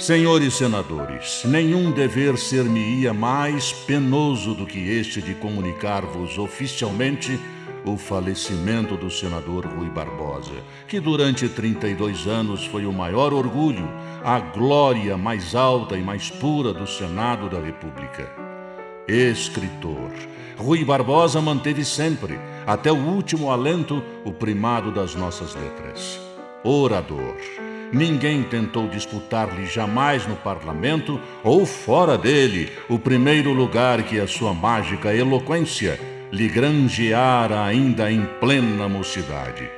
Senhores senadores, nenhum dever ser-me-ia mais penoso do que este de comunicar-vos oficialmente o falecimento do senador Rui Barbosa, que durante 32 anos foi o maior orgulho, a glória mais alta e mais pura do Senado da República. Escritor, Rui Barbosa manteve sempre, até o último alento, o primado das nossas letras. Orador, ninguém tentou disputar-lhe jamais no parlamento ou fora dele o primeiro lugar que a sua mágica eloquência lhe granjeara ainda em plena mocidade.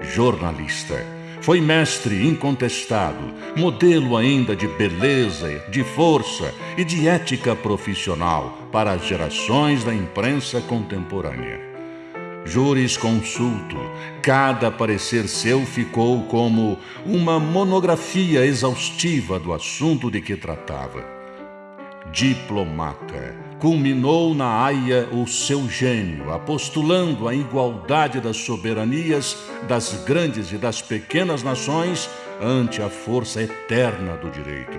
Jornalista, foi mestre incontestado, modelo ainda de beleza, de força e de ética profissional para as gerações da imprensa contemporânea. Jurisconsulto, cada parecer seu ficou como uma monografia exaustiva do assunto de que tratava. Diplomata, culminou na Haia o seu gênio, apostulando a igualdade das soberanias das grandes e das pequenas nações ante a força eterna do direito.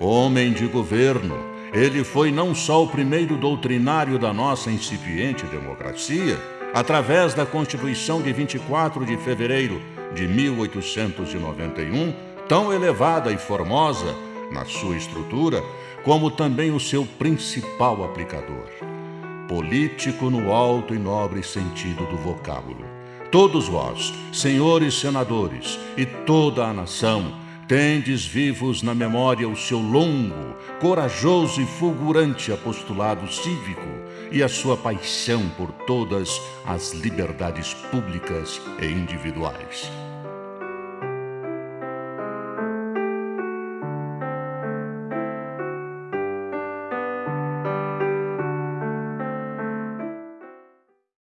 Homem de governo, ele foi não só o primeiro doutrinário da nossa incipiente democracia, através da Constituição de 24 de fevereiro de 1891, tão elevada e formosa na sua estrutura, como também o seu principal aplicador. Político no alto e nobre sentido do vocábulo. Todos vós, senhores senadores e toda a nação, tendes vivos na memória o seu longo, corajoso e fulgurante apostolado cívico e a sua paixão por todas as liberdades públicas e individuais.